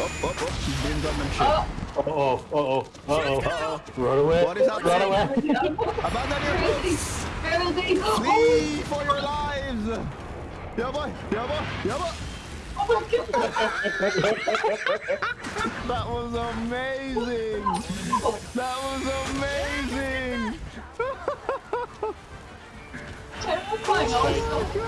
Up, up, up. she's being done and shit. Uh oh, uh oh, uh oh. Uh-oh. Run away. What is Run away. Abandon your boats! Building. Oh, Flee for your lives! Yeah, boy! Yeah, boy! Yeah, boy! oh my god. That was amazing! That was amazing! Terrifying. Oh I was so